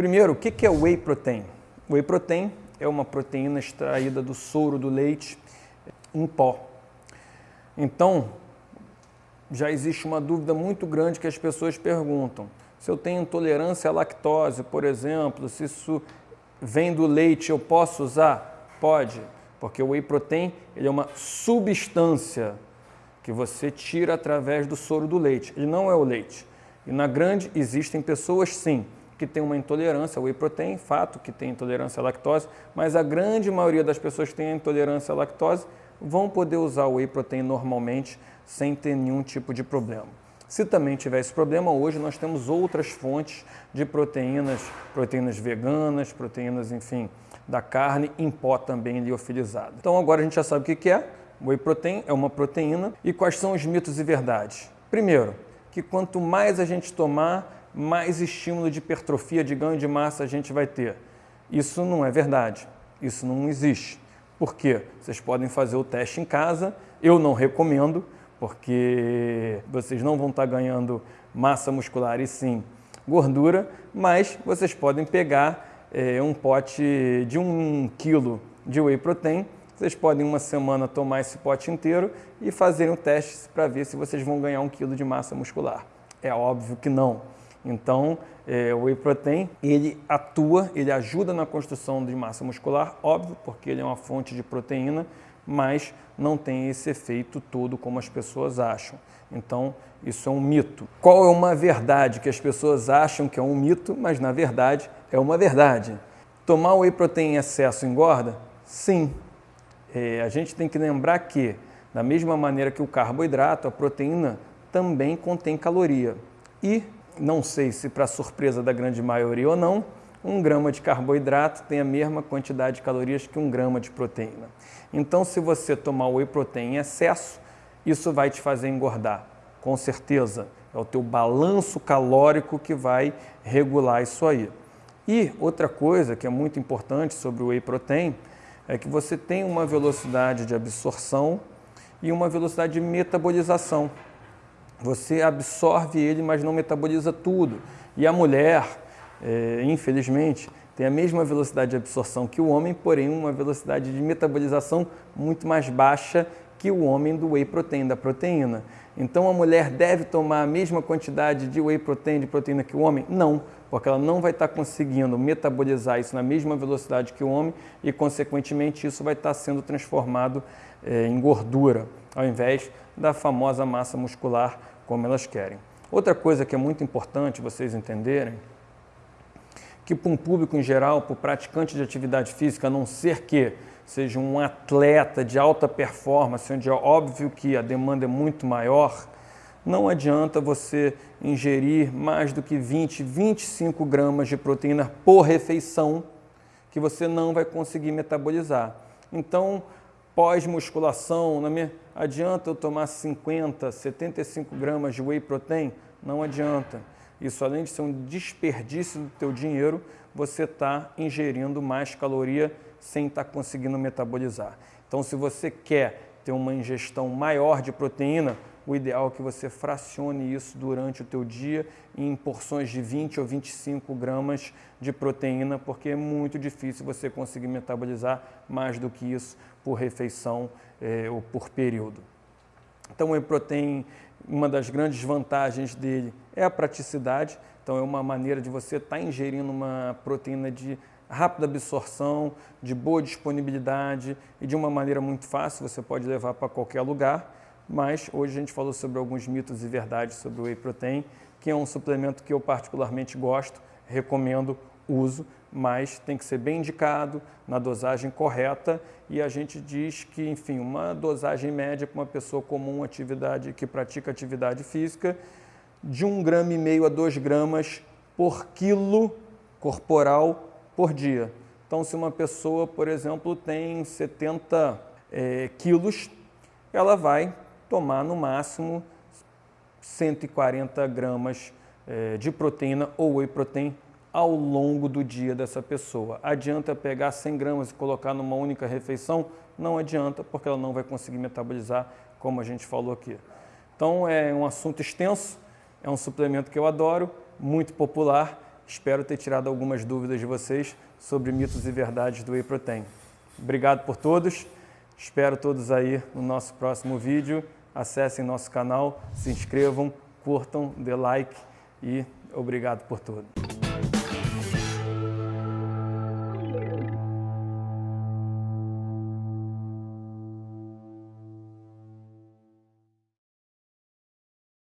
Primeiro, o que é whey protein? Whey protein é uma proteína extraída do soro do leite em pó. Então, já existe uma dúvida muito grande que as pessoas perguntam. Se eu tenho intolerância à lactose, por exemplo, se isso vem do leite, eu posso usar? Pode, porque o whey protein ele é uma substância que você tira através do soro do leite. Ele não é o leite. E na grande existem pessoas sim que têm uma intolerância ao whey protein, fato que tem intolerância à lactose, mas a grande maioria das pessoas que têm intolerância à lactose vão poder usar o whey protein normalmente sem ter nenhum tipo de problema. Se também tiver esse problema, hoje nós temos outras fontes de proteínas, proteínas veganas, proteínas, enfim, da carne em pó também liofilizada. Então agora a gente já sabe o que é. Whey protein é uma proteína. E quais são os mitos e verdades? Primeiro, que quanto mais a gente tomar, mais estímulo de hipertrofia, de ganho de massa a gente vai ter. Isso não é verdade. Isso não existe. Por quê? Vocês podem fazer o teste em casa. Eu não recomendo, porque vocês não vão estar ganhando massa muscular e sim gordura, mas vocês podem pegar é, um pote de um quilo de whey protein, vocês podem uma semana tomar esse pote inteiro e fazerem um teste para ver se vocês vão ganhar um quilo de massa muscular. É óbvio que não. Então, é, o whey protein, ele atua, ele ajuda na construção de massa muscular, óbvio, porque ele é uma fonte de proteína, mas não tem esse efeito todo como as pessoas acham. Então, isso é um mito. Qual é uma verdade que as pessoas acham que é um mito, mas na verdade é uma verdade? Tomar whey protein em excesso engorda? Sim. É, a gente tem que lembrar que, da mesma maneira que o carboidrato, a proteína também contém caloria. E, não sei se para surpresa da grande maioria ou não, um grama de carboidrato tem a mesma quantidade de calorias que um grama de proteína. Então, se você tomar whey protein em excesso, isso vai te fazer engordar, com certeza. É o teu balanço calórico que vai regular isso aí. E outra coisa que é muito importante sobre o whey protein é que você tem uma velocidade de absorção e uma velocidade de metabolização. Você absorve ele, mas não metaboliza tudo. E a mulher, é, infelizmente, tem a mesma velocidade de absorção que o homem, porém uma velocidade de metabolização muito mais baixa que o homem do whey protein, da proteína. Então a mulher deve tomar a mesma quantidade de whey protein, de proteína que o homem? Não, porque ela não vai estar conseguindo metabolizar isso na mesma velocidade que o homem e, consequentemente, isso vai estar sendo transformado é, em gordura, ao invés da famosa massa muscular como elas querem. Outra coisa que é muito importante vocês entenderem que para um público em geral, para o praticante de atividade física, a não ser que seja um atleta de alta performance, onde é óbvio que a demanda é muito maior, não adianta você ingerir mais do que 20, 25 gramas de proteína por refeição, que você não vai conseguir metabolizar. Então, pós-musculação, adianta eu tomar 50, 75 gramas de whey protein? Não adianta. Isso, além de ser um desperdício do teu dinheiro, você está ingerindo mais caloria sem estar tá conseguindo metabolizar. Então, se você quer ter uma ingestão maior de proteína, o ideal é que você fracione isso durante o teu dia em porções de 20 ou 25 gramas de proteína, porque é muito difícil você conseguir metabolizar mais do que isso por refeição é, ou por período. Então, o whey protein uma das grandes vantagens dele é a praticidade, então é uma maneira de você estar tá ingerindo uma proteína de rápida absorção, de boa disponibilidade e de uma maneira muito fácil, você pode levar para qualquer lugar, mas hoje a gente falou sobre alguns mitos e verdades sobre o whey protein, que é um suplemento que eu particularmente gosto, recomendo uso, mas tem que ser bem indicado, na dosagem correta, e a gente diz que, enfim, uma dosagem média para uma pessoa comum atividade, que pratica atividade física, de 1,5 grama e meio a 2 gramas por quilo corporal por dia. Então, se uma pessoa, por exemplo, tem 70 é, quilos, ela vai tomar no máximo 140 gramas é, de proteína ou whey protein ao longo do dia dessa pessoa. Adianta pegar 100 gramas e colocar numa única refeição? Não adianta, porque ela não vai conseguir metabolizar, como a gente falou aqui. Então é um assunto extenso, é um suplemento que eu adoro, muito popular, Espero ter tirado algumas dúvidas de vocês sobre mitos e verdades do Whey Protein. Obrigado por todos. Espero todos aí no nosso próximo vídeo. Acessem nosso canal, se inscrevam, curtam, dê like e obrigado por tudo.